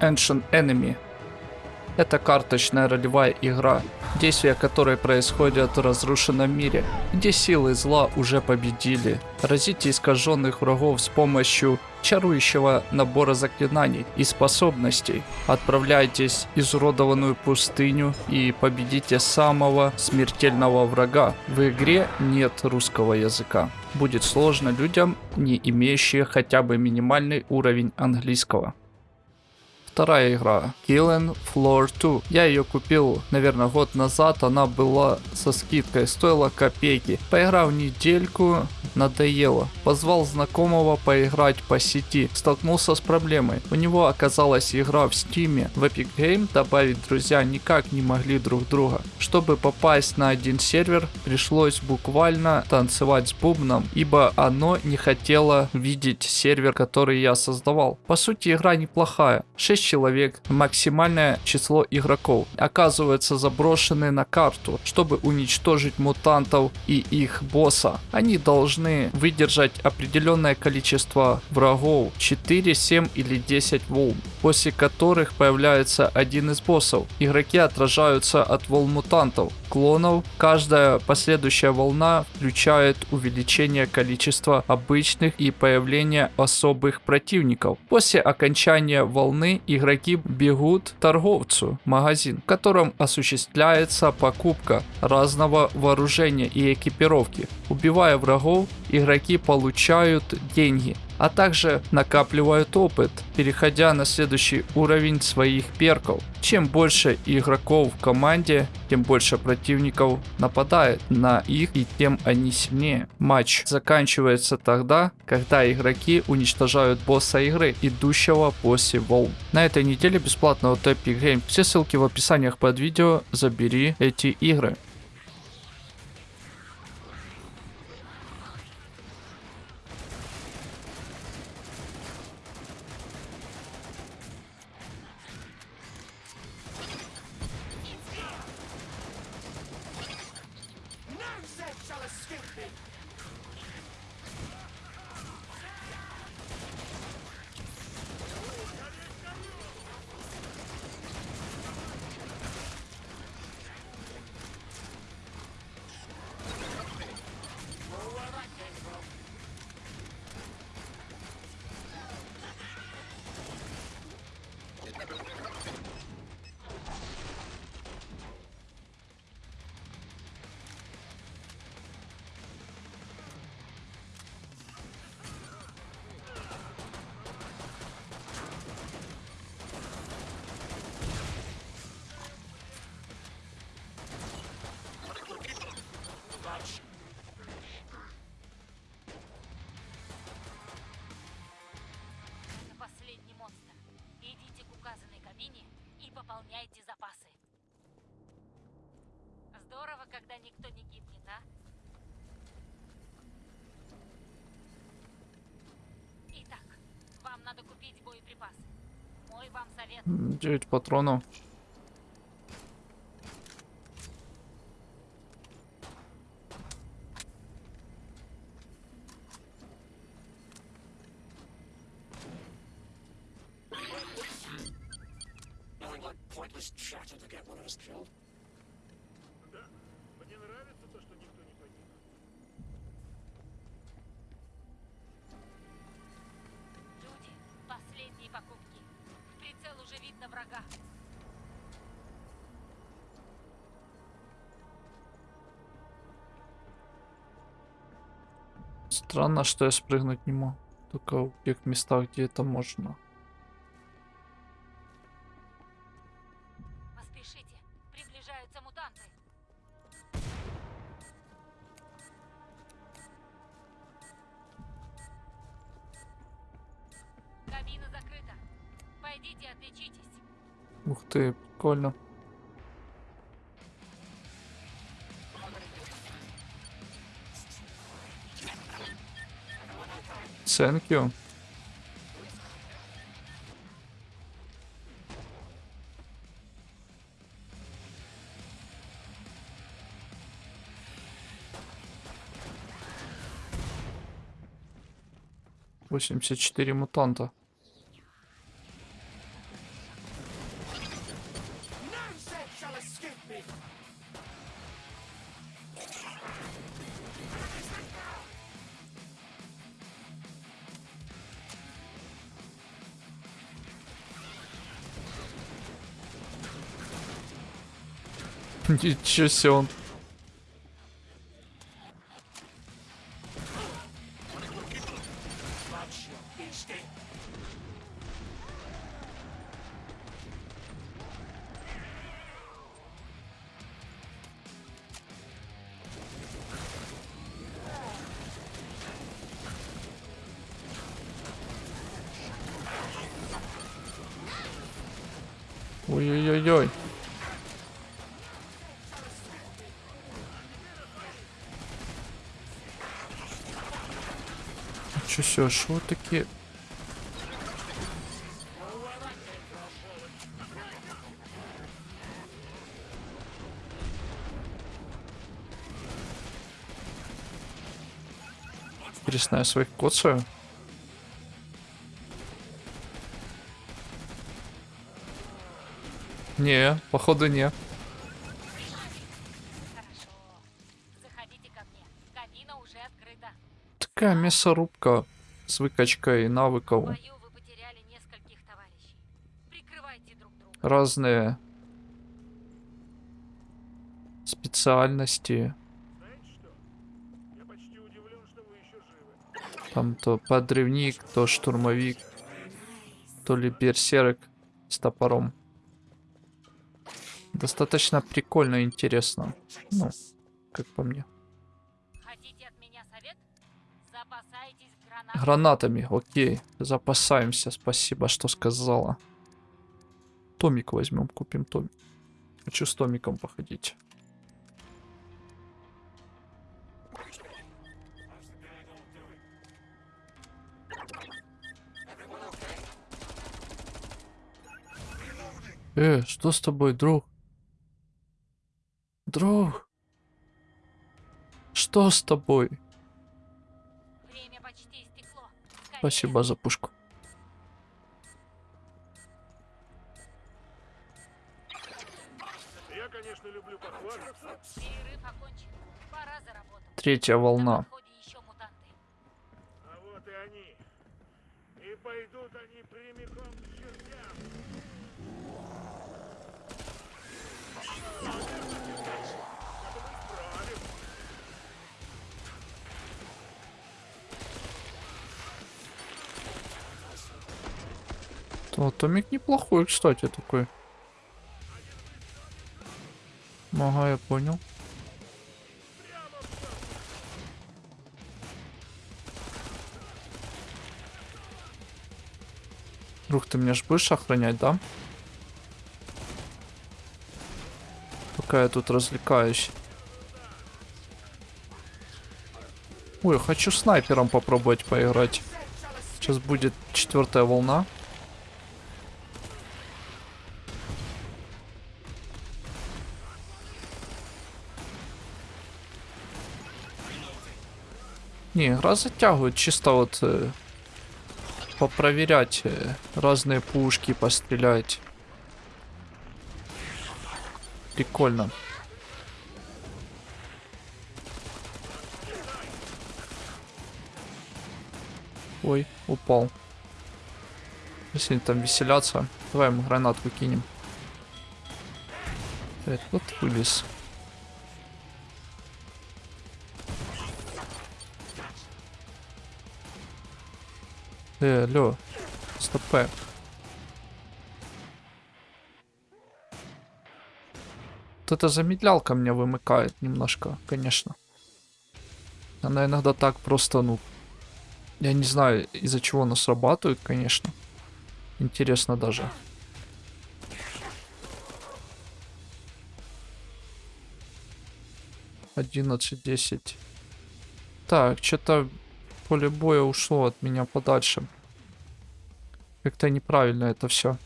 Ancient Enemy. Это карточная ролевая игра, действия которой происходят в разрушенном мире, где силы зла уже победили. Разите искаженных врагов с помощью чарующего набора заклинаний и способностей. Отправляйтесь в изуродованную пустыню и победите самого смертельного врага. В игре нет русского языка. Будет сложно людям, не имеющим хотя бы минимальный уровень английского вторая игра Killing Floor 2. Я ее купил, наверное, год назад. Она была со скидкой, стоила копейки. Поиграв недельку, надоело. Позвал знакомого поиграть по сети. Столкнулся с проблемой. У него оказалась игра в Steam е. В Epic Game добавить друзья никак не могли друг друга. Чтобы попасть на один сервер, пришлось буквально танцевать с бубном, ибо оно не хотело видеть сервер, который я создавал. По сути, игра неплохая. 6 человек, максимальное число игроков, оказываются заброшены на карту, чтобы уничтожить мутантов и их босса. Они должны выдержать определенное количество врагов, 4, 7 или 10 волн, после которых появляется один из боссов. Игроки отражаются от волн мутантов, клонов. Каждая последующая волна включает увеличение количества обычных и появление особых противников. После окончания волны игроки бегут к торговцу, магазин, в котором осуществляется покупка разного вооружения и экипировки. Убивая врагов, игроки получают деньги, а также накапливают опыт, переходя на следующий уровень своих перков. Чем больше игроков в команде, тем больше противников нападает на их и тем они сильнее. Матч заканчивается тогда, когда игроки уничтожают босса игры, идущего после волн. На этой неделе бесплатно от Epic Game. Все ссылки в описаниях под видео, забери эти игры. Когда никто не гибнет, а? Итак, вам надо купить боеприпасы. Мой вам совет. 9 патронов. pointless chatter to get one of us killed. Врага. Странно, что я спрыгнуть не могу. Только в тех местах, где это можно. Поспешите, приближаются мутанты. Кабина закрыта. Пойдите, отличитесь. Ух ты, прикольно. Thank you. Восемьдесят четыре мутанта. Ничего себе он. Ой-ой-ой-ой. Все, что вы такие? Интересно, я своих коцаю? Не, походу не. Такая мясорубка с выкачкой навыков. Разные специальности. Знаете что? Я почти удивлен, что вы еще живы. Там то подрывник, то штурмовик, то ли берсерк с топором. Достаточно прикольно и интересно. Ну, как по мне. Хотите от меня совет? Запасайтесь гранатами. Гранатами, окей. Запасаемся, спасибо, что сказала. Томик возьмем, купим томик. Хочу с томиком походить. Э, что с тобой, друг? Друг? Что с тобой? Спасибо за пушку. Я, конечно, люблю. Третья На волна. подходе еще мутанты. А вот и они. И пойдут они прямиком к чертям. То, томик неплохой, кстати, такой. Ага, я понял. Друг, ты меня ж будешь охранять, да? Пока я тут развлекаюсь. Ой, хочу снайпером попробовать поиграть. Сейчас будет четвертая волна. Не, игра затягивает чисто вот э, попроверять э, разные пушки, пострелять. Прикольно. Ой, упал. Если они там веселятся, давай ему гранатку кинем. Э, вот Э, алло. Стопэ. Вот эта замедлялка меня вымыкает немножко, конечно. Она иногда так просто, ну... Я не знаю, из-за чего она срабатывает, конечно. Интересно даже. Одиннадцать, десять. Так, что-то поле боя ушло от меня подальше. Как-то неправильно это все.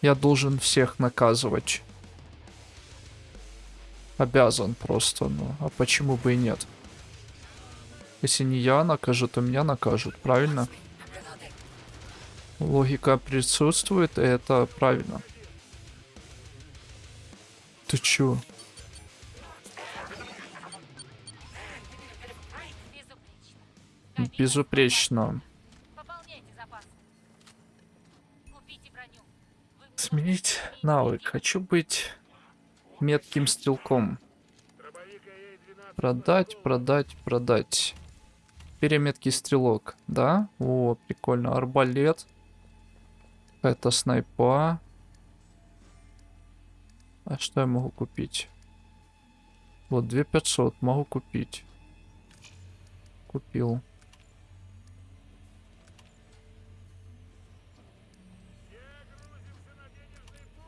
Я должен всех наказывать. Обязан просто, ну. А почему бы и нет? Если не я накажу, то меня накажут, правильно? Логика присутствует, и это правильно. Ты чё? Безупречно. Навык. Хочу быть метким стрелком. Дробовик АЕ-12 Продать, продать, продать. Переметкий стрелок, да? О, прикольно. Арбалет. Это снайпа. А что я могу купить? Вот, 2500 могу купить. Купил.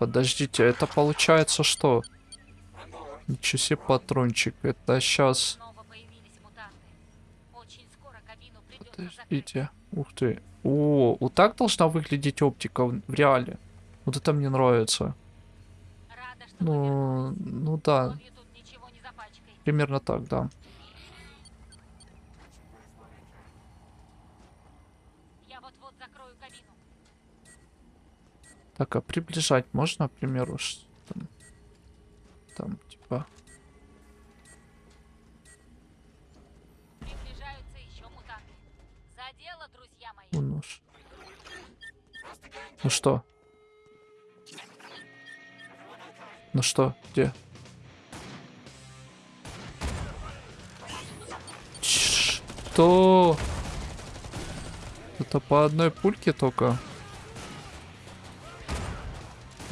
Подождите, это получается что? Ничего себе патрончик. Это сейчас... Подождите. Ух ты. О, вот так должна выглядеть оптика в реале. Вот это мне нравится. Рада, Ну, ну да, примерно так, да. Так, а приближать можно, к примеру, там, там типа, Приближаются еще мутанты. За дело, друзья мои. ш- ну что? Ну что, где? Что? Это по одной пульке только?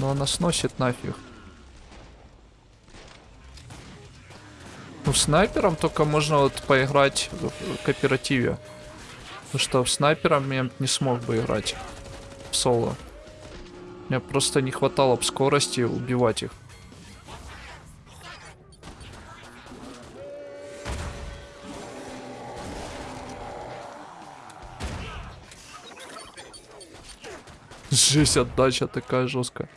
Но она сносит нафиг. Ну, снайпером только можно вот поиграть в кооперативе. Потому что в снайпером я не смог бы играть в соло. Мне просто не хватало бы скорости убивать их. Жесть, отдача такая жесткая.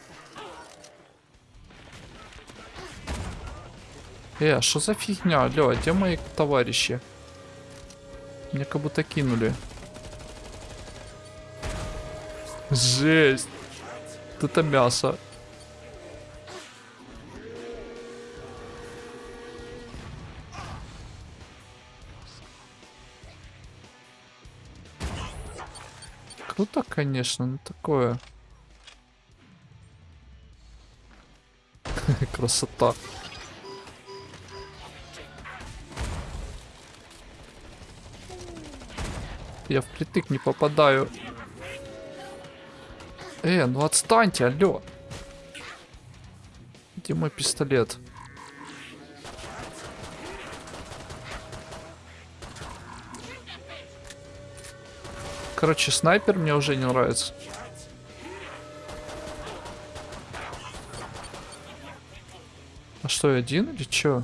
Э, а что за фигня? Алло, а где мои товарищи? Меня как будто кинули. Жесть. Это мясо. Круто, конечно, но такое. Красота. Я впритык не попадаю. Э, ну отстаньте, алло. Где мой пистолет? Короче, снайпер мне уже не нравится. А что, один или чё?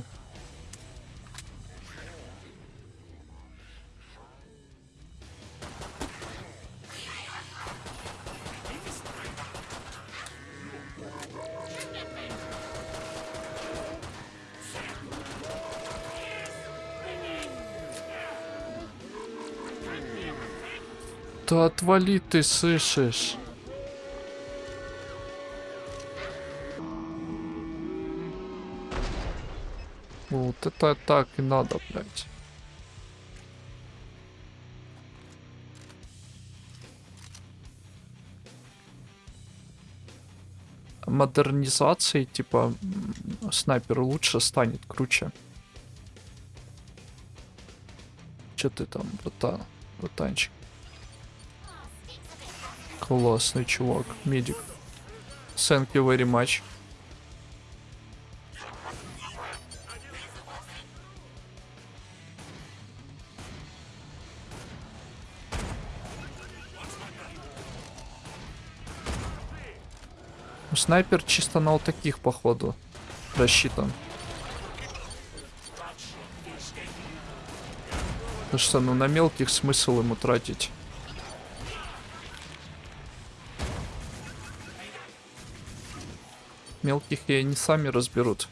Отвали ты, слышишь? Вот это так и надо, блядь. Модернизацией, типа, снайпер лучше станет, круче. Че ты там, братан, братанчик? Классный чувак, медик. Thank you very much. Снайпер чисто на вот таких, походу, рассчитан. Потому что, ну, на мелких смысл ему тратить. Мелких и они сами разберут.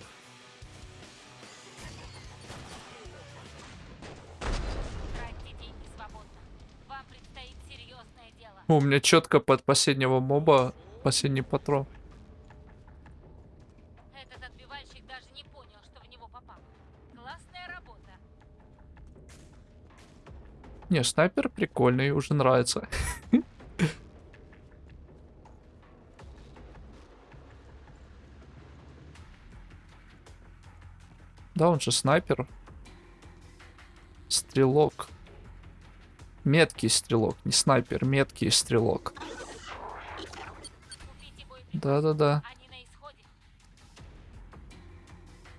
О, у меня четко под последнего моба последний патрон. Не, снайпер прикольный, уже нравится. Да, он же снайпер. Стрелок. Меткий стрелок, не снайпер, меткий стрелок. Да-да-да. Исходе.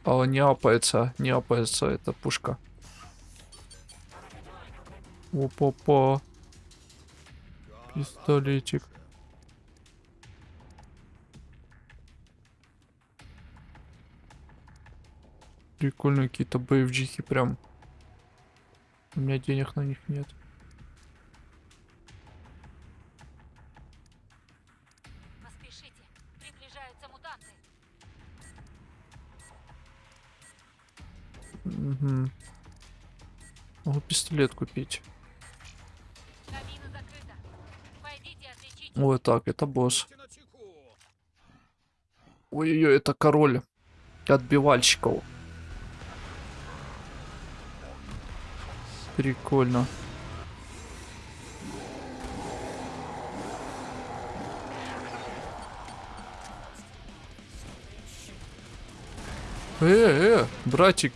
А не апается, не апается эта пушка. Опа-па. Пистолетик. Прикольные какие-то боевджихи прям. У меня денег на них нет. Поспешите. Приближаются мутанты. Угу. Могу пистолет купить. Вот так, это босс. Ой-ой-ой, это король отбивальщиков. Прикольно. Э, э, братик.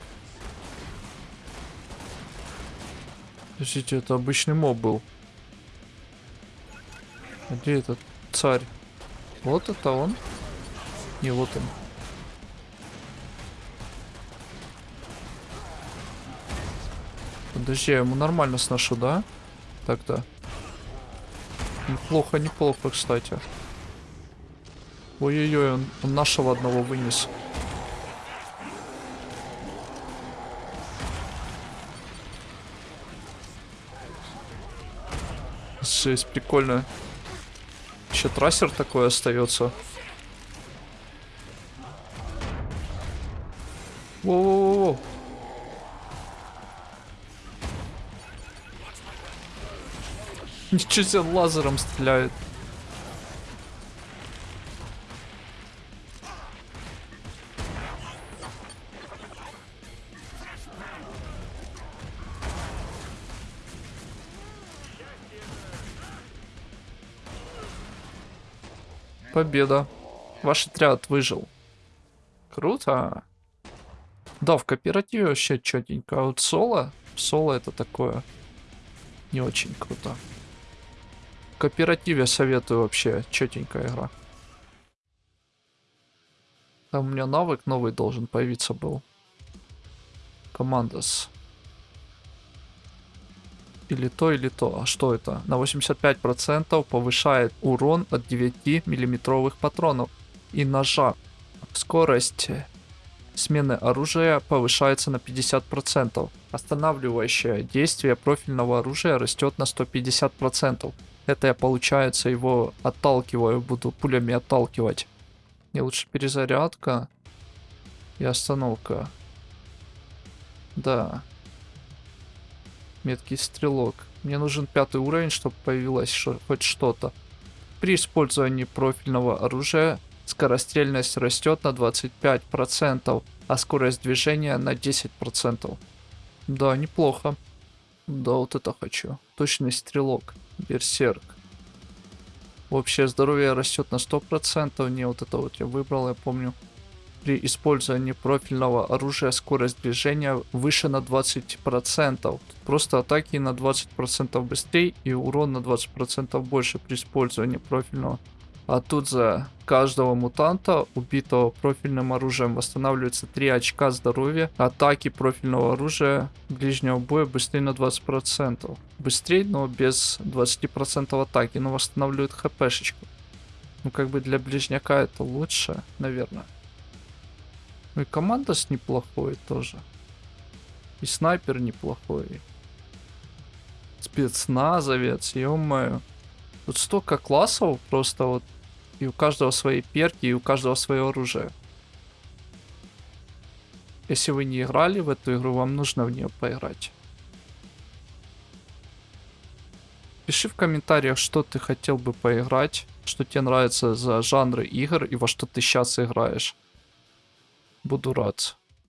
Подождите, это обычный моб был. А Где этот царь? Вот это он? Не, вот он. Подожди, я ему нормально сношу, да? Так-то. Неплохо, неплохо, кстати. Ой-ой-ой, он, он нашего одного вынес. Жесть, прикольно. Еще трассер такой остается. Воу-воу-воу. Ничего себе, лазером стреляет. Победа. Ваш отряд выжил. Круто. Да, в кооперативе вообще четенько. А вот соло, соло это такое не очень круто. Кооперативе советую вообще четенькая игра. Там у меня навык новый должен появиться был. Командос. Или то, или то. А что это? На 85% повышает урон от 9 миллиметровых патронов и ножа. Скорость смены оружия повышается на 50%. Останавливающее действие профильного оружия растет на 150%. Это я, получается, его отталкиваю, буду пулями отталкивать. Мне лучше перезарядка и остановка. Да. Меткий стрелок. Мне нужен пятый уровень, чтобы появилось шо- хоть что-то. При использовании профильного оружия скорострельность растет на 25%, а скорость движения на 10%. Да, неплохо. Да, вот это хочу. Точный стрелок. Берсерк. Общее здоровье растет на 100%. Не вот это вот я выбрал, я помню. При использовании профильного оружия скорость движения выше на 20%. Тут просто атаки на 20% быстрее и урон на 20% больше при использовании профильного. А тут за каждого мутанта, убитого профильным оружием, восстанавливается 3 очка здоровья. Атаки профильного оружия ближнего боя быстрее на 20%. Быстрее, но без 20% атаки, но восстанавливает хпшечку. Ну как бы для ближняка это лучше, наверное. Ну и командос неплохой тоже. И снайпер неплохой. Спецназовец, ё-моё. Тут столько классов просто вот. И у каждого свои перки, и у каждого свое оружие. Если вы не играли в эту игру, вам нужно в нее поиграть. Пиши в комментариях, что ты хотел бы поиграть, что тебе нравится за жанры игр и во что ты сейчас играешь. Буду рад.